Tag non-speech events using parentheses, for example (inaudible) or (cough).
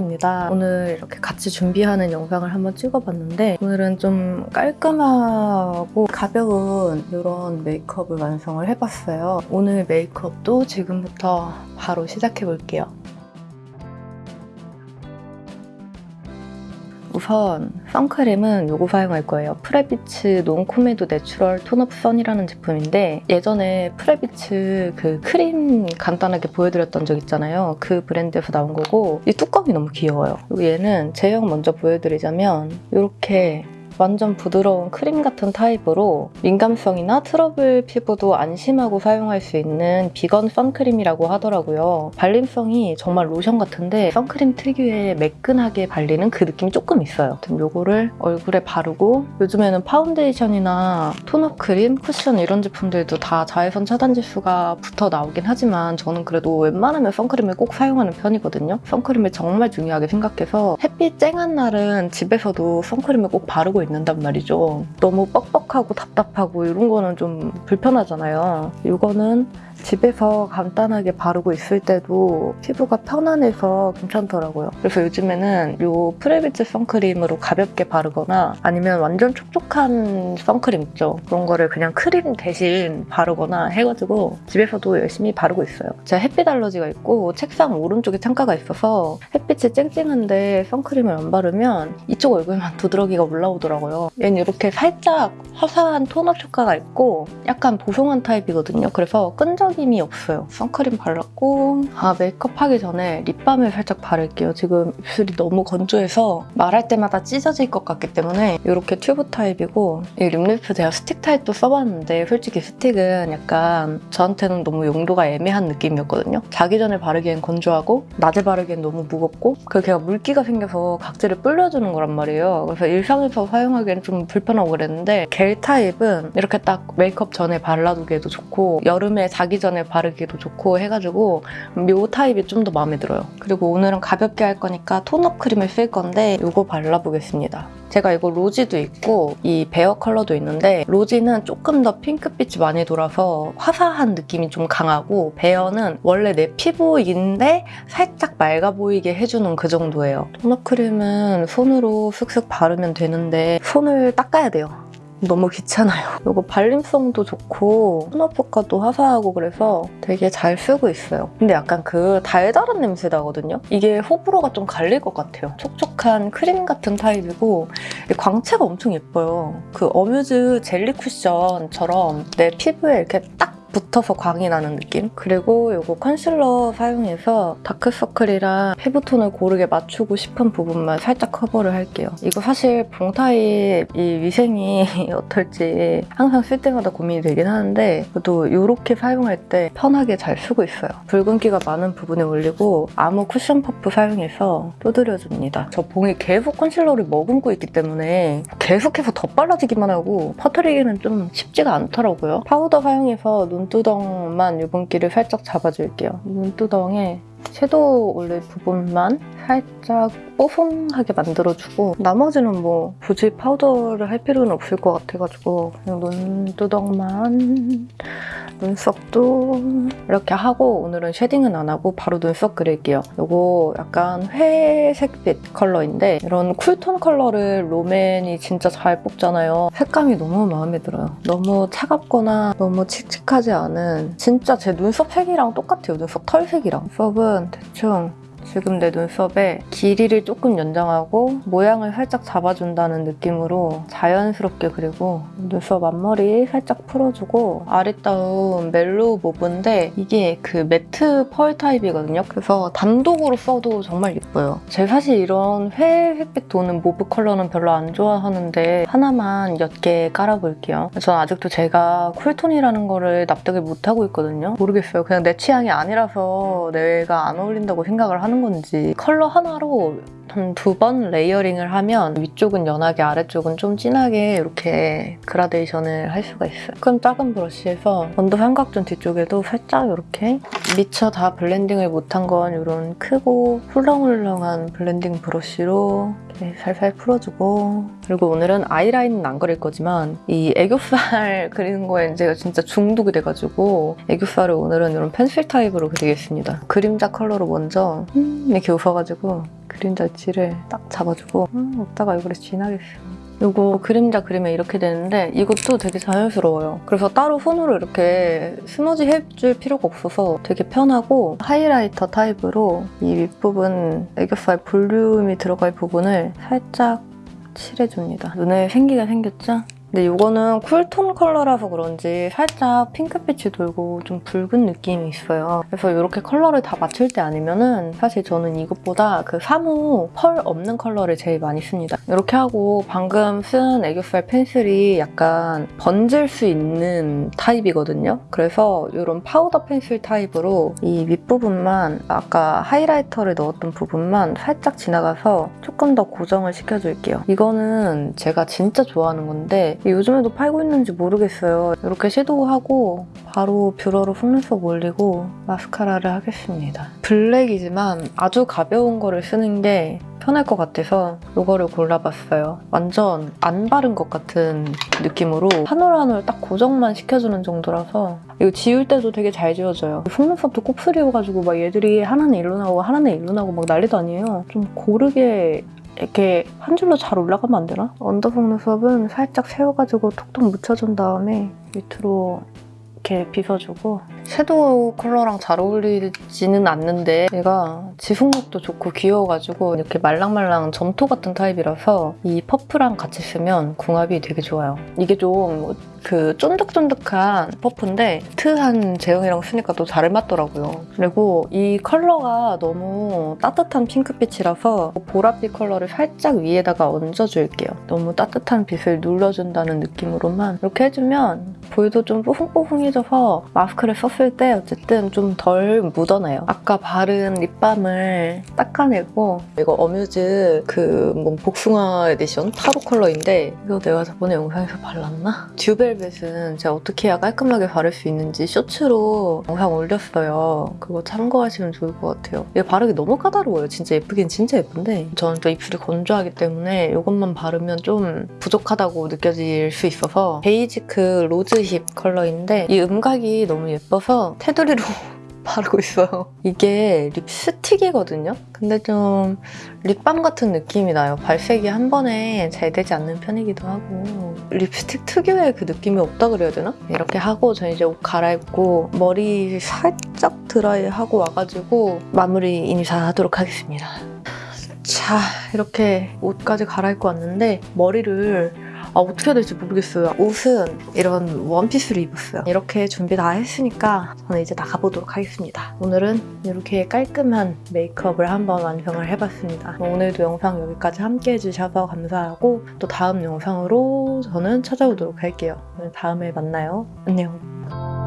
찰떡입니다. 오늘 이렇게 같이 준비하는 영상을 한번 찍어봤는데 오늘은 좀 깔끔하고 가벼운 이런 메이크업을 완성을 해봤어요. 오늘 메이크업도 지금부터 바로 시작해볼게요. 우선 선크림은 이거 사용할 거예요. 프레비츠 non-comedo natural tone-up sun이라는 제품인데 예전에 프레비츠 그 크림 간단하게 보여드렸던 적 있잖아요. 그 브랜드에서 나온 거고 이 뚜껑이 너무 귀여워요. 그리고 얘는 제형 먼저 보여드리자면 이렇게 완전 부드러운 크림 같은 타입으로 민감성이나 트러블 피부도 안심하고 사용할 수 있는 비건 선크림이라고 하더라고요. 발림성이 정말 로션 같은데 선크림 특유의 매끈하게 발리는 그 느낌이 조금 있어요. 요거를 얼굴에 바르고 요즘에는 파운데이션이나 tone-up 크림, 쿠션 이런 제품들도 다 자외선 차단 지수가 붙어 나오긴 하지만 저는 그래도 웬만하면 선크림을 꼭 사용하는 편이거든요. 선크림을 정말 중요하게 생각해서 햇빛 쨍한 날은 집에서도 선크림을 꼭 바르고 있는 단 말이죠. 너무 뻑뻑하고 답답하고 이런 거는 좀 불편하잖아요. 이거는 집에서 간단하게 바르고 있을 때도 피부가 편안해서 괜찮더라고요. 그래서 요즘에는 이 프레비츠 선크림으로 가볍게 바르거나 아니면 완전 촉촉한 선크림 있죠. 그런 거를 그냥 크림 대신 바르거나 해가지고 집에서도 열심히 바르고 있어요. 제가 햇빛 알러지가 있고 책상 오른쪽에 창가가 있어서 햇빛이 쨍쨍한데 선크림을 안 바르면 이쪽 얼굴만 (laughs) 두드러기가 올라오더라고요. 얘는 이렇게 살짝 화사한 tone-up 효과가 있고 약간 보송한 타입이거든요. 그래서 끈적임이 없어요. 선크림 발랐고 아 메이크업 하기 전에 립밤을 살짝 바를게요. 지금 입술이 너무 건조해서 말할 때마다 찢어질 것 같기 때문에 이렇게 튜브 타입이고 이 립리프 제가 스틱 타입도 써봤는데 솔직히 스틱은 약간 저한테는 너무 용도가 애매한 느낌이었거든요. 자기 전에 바르기엔 건조하고 낮에 바르기엔 너무 무겁고 그 걔가 물기가 생겨서 각질을 불려주는 거란 말이에요. 그래서 일상에서 사용 하기엔 좀 불편하고 그랬는데 겔 타입은 이렇게 딱 메이크업 전에 발라두기에도 좋고 여름에 자기 전에 바르기도 좋고 해가지고 요 타입이 좀 더 마음에 들어요. 그리고 오늘은 가볍게 할 거니까 tone-up 크림을 쓸 건데 이거 발라보겠습니다. 제가 이거 rosy도 있고 이 bare 컬러도 있는데 rosy는 조금 더 핑크빛이 많이 돌아서 화사한 느낌이 좀 강하고 bare는 원래 내 피부인데 살짝 맑아 보이게 해주는 그 정도예요. tone-up 크림은 손으로 슥슥 바르면 되는데 손을 닦아야 돼요. 너무 귀찮아요. 이거 발림성도 좋고 tone-up 효과도 화사하고 그래서 되게 잘 쓰고 있어요. 근데 약간 그 달달한 냄새 나거든요? 이게 호불호가 좀 갈릴 것 같아요. 촉촉한 크림 같은 타입이고 광채가 엄청 예뻐요. 그 어뮤즈 젤리 쿠션처럼 내 피부에 이렇게 딱 붙어서 광이 나는 느낌? 그리고 이거 컨실러 사용해서 다크서클이랑 피부톤을 고르게 맞추고 싶은 부분만 살짝 커버를 할게요. 이거 사실 봉타입 이 위생이 (laughs) 어떨지 항상 쓸 때마다 고민이 되긴 하는데 그래도 이렇게 사용할 때 편하게 잘 쓰고 있어요. 붉은기가 많은 부분에 올리고 아무 쿠션 퍼프 사용해서 두드려줍니다. 저 봉이 계속 컨실러를 머금고 있기 때문에 계속해서 덧발라지기만 하고 퍼뜨리기는 좀 쉽지가 않더라고요. 파우더 사용해서 눈 눈두덩만 유분기를 살짝 잡아줄게요. 눈두덩에 섀도우 올릴 부분만 살짝 뽀송하게 만들어주고 나머지는 뭐 굳이 파우더를 할 필요는 없을 것 같아가지고 그냥 눈두덩만 눈썹도 이렇게 하고 오늘은 shading은 안 하고 바로 눈썹 그릴게요. 이거 약간 회색빛 컬러인데 이런 cool tone 컬러를 롬앤이 진짜 잘 뽑잖아요. 색감이 너무 마음에 들어요. 너무 차갑거나 너무 칙칙하지 않은 진짜 제 눈썹 색이랑 똑같아요. 눈썹 털색이랑. 눈썹은 대충 지금 내 눈썹에 길이를 조금 연장하고 모양을 살짝 잡아준다는 느낌으로 자연스럽게 그리고 눈썹 앞머리 살짝 풀어주고 아리따운 멜로우 모브인데 이게 그 매트 펄 타입이거든요. 그래서 단독으로 써도 정말 예뻐요. 제가 사실 이런 회색빛 도는 mauve 컬러는 별로 안 좋아하는데 하나만 옅게 깔아볼게요. 전 아직도 제가 cool tone이라는 거를 납득을 못하고 있거든요. 모르겠어요. 그냥 내 취향이 아니라서 내가 안 어울린다고 생각을 하는 건지 컬러 하나로 한 두 번 layering을 하면 위쪽은 연하게 아래쪽은 좀 진하게 이렇게 그라데이션을 할 수가 있어요. 조금 작은 브러쉬에서 under 삼각존 뒤쪽에도 살짝 이렇게 미처 다 blending을 못한 건 이런 크고 훌렁훌렁한 blending 브러쉬로 이렇게 살살 풀어주고 그리고 오늘은 아이라인은 안 그릴 거지만 이 애교살 (laughs) 그리는 거에 제가 진짜 중독이 돼가지고 애교살을 오늘은 이런 펜슬 타입으로 그리겠습니다. 그림자 컬러로 먼저 음 이렇게 웃어가지고 그림자 엣지를 딱 잡아주고 음, 먹다가 얼굴에 진하게 요 거 그림자 그리면 이렇게 되는데 이것도 되게 자연스러워요. 그래서 따로 손으로 이렇게 smudge 해줄 필요가 없어서 되게 편하고 highlighter 타입으로 이 윗부분 애교살 볼륨이 들어갈 부분을 살짝 칠해줍니다. 눈에 생기가 생겼죠? 근데 이거는 cool tone 컬러라서 그런지 살짝 핑크빛이 돌고 좀 붉은 느낌이 있어요. 그래서 이렇게 컬러를 다 맞출 때 아니면은 사실 저는 이것보다 그 사무 펄 없는 컬러를 제일 많이 씁니다. 이렇게 하고 방금 쓴 애교살 펜슬이 약간 번질 수 있는 타입이거든요. 그래서 이런 파우더 펜슬 타입으로 이 윗부분만 아까 highlighter를 넣었던 부분만 살짝 지나가서 조금 더 고정을 시켜줄게요. 이거는 제가 진짜 좋아하는 건데 요즘에도 팔고 있는지 모르겠어요. 이렇게 섀도우하고 바로 뷰러로 속눈썹 올리고 마스카라를 하겠습니다. 블랙이지만 아주 가벼운 거를 쓰는 게 편할 것 같아서 이거를 골라봤어요. 완전 안 바른 것 같은 느낌으로 한 올 한 올 딱 고정만 시켜주는 정도라서 이거 지울 때도 되게 잘 지워져요. 속눈썹도 곱슬이어가지고 막 얘들이 하나는 일로 나오고 하나는 일로 나오고 막 난리도 아니에요. 좀 고르게 이렇게 한 줄로 잘 올라가면 안 되나? under 속눈썹은 살짝 세워가지고 톡톡 묻혀준 다음에 밑으로 이렇게 빗어주고 섀도우 컬러랑 잘 어울리지는 않는데 얘가 지속력도 좋고 귀여워가지고 이렇게 말랑말랑 점토 같은 타입이라서 이 퍼프랑 같이 쓰면 궁합이 되게 좋아요. 이게 좀 그 쫀득쫀득한 퍼프인데 매트한 제형이랑 쓰니까 또 잘 맞더라고요. 그리고 이 컬러가 너무 따뜻한 핑크빛이라서 보랏빛 컬러를 살짝 위에다가 얹어줄게요. 너무 따뜻한 빛을 눌러준다는 느낌으로만 이렇게 해주면 볼도 좀 뽀송뽀송해져서 마스크를 썼을 때 어쨌든 좀 덜 묻어나요. 아까 바른 lip balm을 닦아내고 이거 어뮤즈 그 뭐 복숭아 에디션 타로 컬러인데 이거 내가 저번에 영상에서 발랐나? 듀벨벳은 제가 어떻게 해야 깔끔하게 바를 수 있는지 쇼츠로 영상 올렸어요. 그거 참고하시면 좋을 것 같아요. 이거 바르기 너무 까다로워요. 진짜 예쁘긴 진짜 예쁜데 저는 또 입술이 건조하기 때문에 이것만 바르면 좀 부족하다고 느껴질 수 있어서 베이지크 로즈힙 컬러인데 이 음각이 너무 예뻐서 테두리로 (laughs) 바르고 있어요. 이게 립스틱이거든요? 근데 좀 lip balm 같은 느낌이 나요. 발색이 한 번에 잘 되지 않는 편이기도 하고 립스틱 특유의 그 느낌이 없다 그래야 되나? 이렇게 하고 저 이제 옷 갈아입고 머리 살짝 드라이하고 와가지고 마무리 인사하도록 하겠습니다. 자, 이렇게 옷까지 갈아입고 왔는데 머리를 아, 어떻게 해야 될지 모르겠어요. 옷은 이런 원피스를 입었어요. 이렇게 준비 다 했으니까 저는 이제 나가보도록 하겠습니다. 오늘은 이렇게 깔끔한 메이크업을 한번 완성을 해봤습니다. 오늘도 영상 여기까지 함께 해주셔서 감사하고 또 다음 영상으로 저는 찾아오도록 할게요. 다음에 만나요. 안녕.